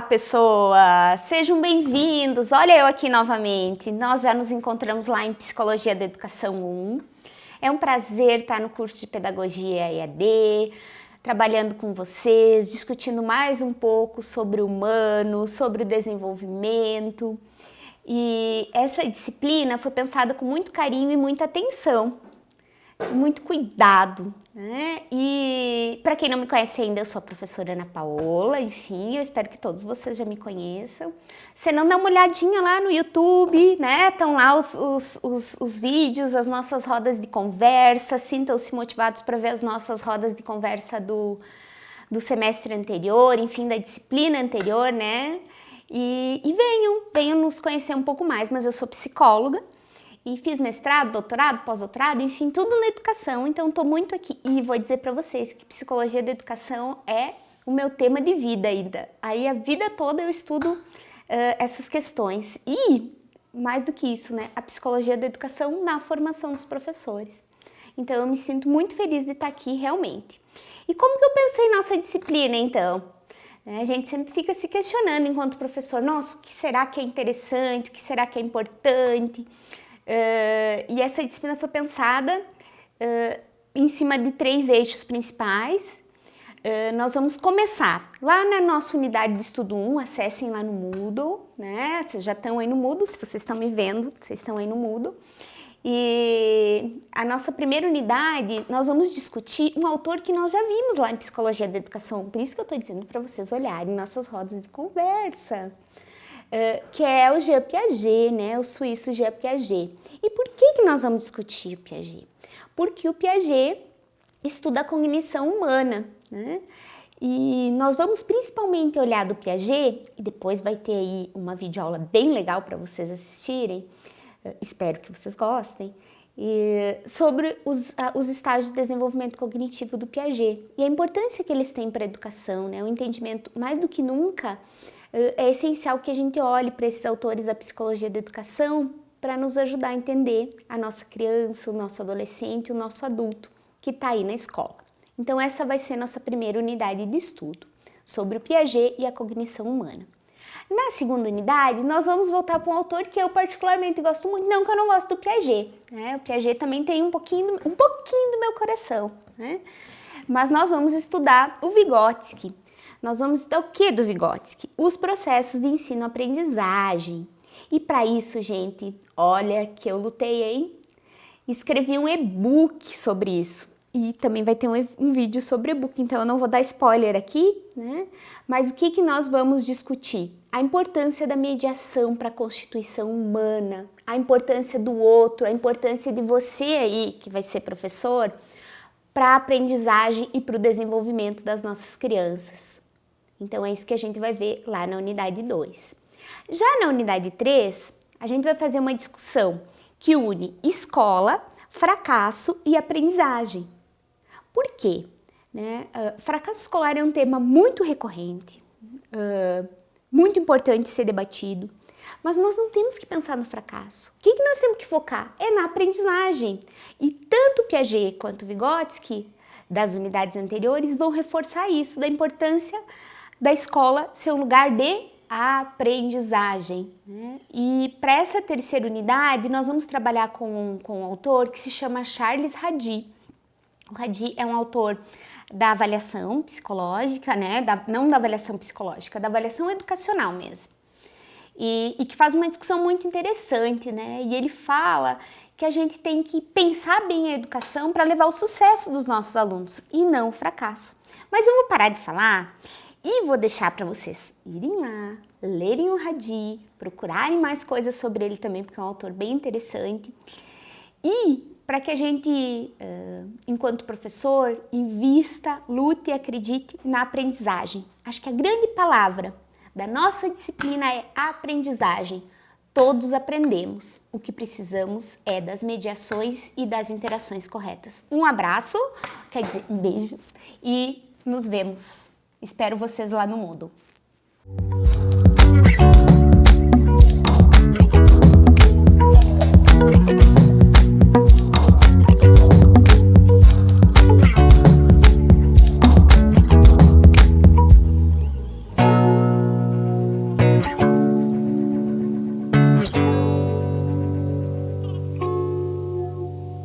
Olá, pessoas! Sejam bem-vindos! Olha eu aqui novamente. Nós já nos encontramos lá em Psicologia da Educação 1. É um prazer estar no curso de Pedagogia EAD, trabalhando com vocês, discutindo mais um pouco sobre o humano, sobre o desenvolvimento. E essa disciplina foi pensada com muito carinho e muita atenção muito cuidado, né? E para quem não me conhece ainda, eu sou a professora Ana Paola, enfim, eu espero que todos vocês já me conheçam. Se não, dá uma olhadinha lá no YouTube, né? Estão lá os, os, os, os vídeos, as nossas rodas de conversa, sintam-se motivados para ver as nossas rodas de conversa do, do semestre anterior, enfim, da disciplina anterior, né? E, e venham, venham nos conhecer um pouco mais, mas eu sou psicóloga, e fiz mestrado, doutorado, pós-doutorado, enfim, tudo na educação, então estou muito aqui. E vou dizer para vocês que psicologia da educação é o meu tema de vida ainda. Aí a vida toda eu estudo uh, essas questões. E, mais do que isso, né, a psicologia da educação na formação dos professores. Então eu me sinto muito feliz de estar aqui realmente. E como que eu pensei nossa disciplina então? Né, a gente sempre fica se questionando enquanto professor, nossa, o que será que é interessante, o que será que é importante? Uh, e essa disciplina foi pensada uh, em cima de três eixos principais. Uh, nós vamos começar lá na nossa unidade de estudo 1, acessem lá no Moodle, né? Vocês já estão aí no Moodle, se vocês estão me vendo, vocês estão aí no Moodle. E a nossa primeira unidade, nós vamos discutir um autor que nós já vimos lá em Psicologia da Educação, por isso que eu estou dizendo para vocês olharem nossas rodas de conversa. Uh, que é o Jean Piaget, né, o suíço Jean Piaget. E por que, que nós vamos discutir o Piaget? Porque o Piaget estuda a cognição humana, né? E nós vamos principalmente olhar do Piaget, e depois vai ter aí uma videoaula bem legal para vocês assistirem, uh, espero que vocês gostem, e, sobre os, uh, os estágios de desenvolvimento cognitivo do Piaget e a importância que eles têm para a educação, né? o entendimento mais do que nunca é essencial que a gente olhe para esses autores da psicologia da educação para nos ajudar a entender a nossa criança, o nosso adolescente, o nosso adulto que está aí na escola. Então essa vai ser nossa primeira unidade de estudo, sobre o Piaget e a cognição humana. Na segunda unidade, nós vamos voltar para um autor que eu particularmente gosto muito, não que eu não gosto do Piaget, né? O Piaget também tem um pouquinho, um pouquinho do meu coração, né? Mas nós vamos estudar o Vygotsky, nós vamos estudar o que do Vygotsky? Os processos de ensino-aprendizagem. E para isso, gente, olha que eu lutei, hein? Escrevi um e-book sobre isso. E também vai ter um, um vídeo sobre e-book, então eu não vou dar spoiler aqui, né? Mas o que, que nós vamos discutir? A importância da mediação para a constituição humana, a importância do outro, a importância de você aí, que vai ser professor, para a aprendizagem e para o desenvolvimento das nossas crianças. Então é isso que a gente vai ver lá na unidade 2. Já na unidade 3, a gente vai fazer uma discussão que une escola, fracasso e aprendizagem. Por quê? Né? Uh, fracasso escolar é um tema muito recorrente, uh, muito importante ser debatido, mas nós não temos que pensar no fracasso. O que, que nós temos que focar? É na aprendizagem. E tanto Piaget quanto Vygotsky, das unidades anteriores, vão reforçar isso, da importância da escola ser um lugar de aprendizagem. Né? E para essa terceira unidade, nós vamos trabalhar com, com um autor que se chama Charles Radi. O Radi é um autor da avaliação psicológica, né? Da, não da avaliação psicológica, da avaliação educacional mesmo. E, e que faz uma discussão muito interessante, né? E ele fala que a gente tem que pensar bem a educação para levar o sucesso dos nossos alunos e não o fracasso. Mas eu vou parar de falar e vou deixar para vocês irem lá, lerem o Hadi, procurarem mais coisas sobre ele também, porque é um autor bem interessante. E para que a gente, enquanto professor, invista, lute e acredite na aprendizagem. Acho que a grande palavra da nossa disciplina é aprendizagem. Todos aprendemos. O que precisamos é das mediações e das interações corretas. Um abraço, quer dizer, um beijo e nos vemos. Espero vocês lá no Moodle.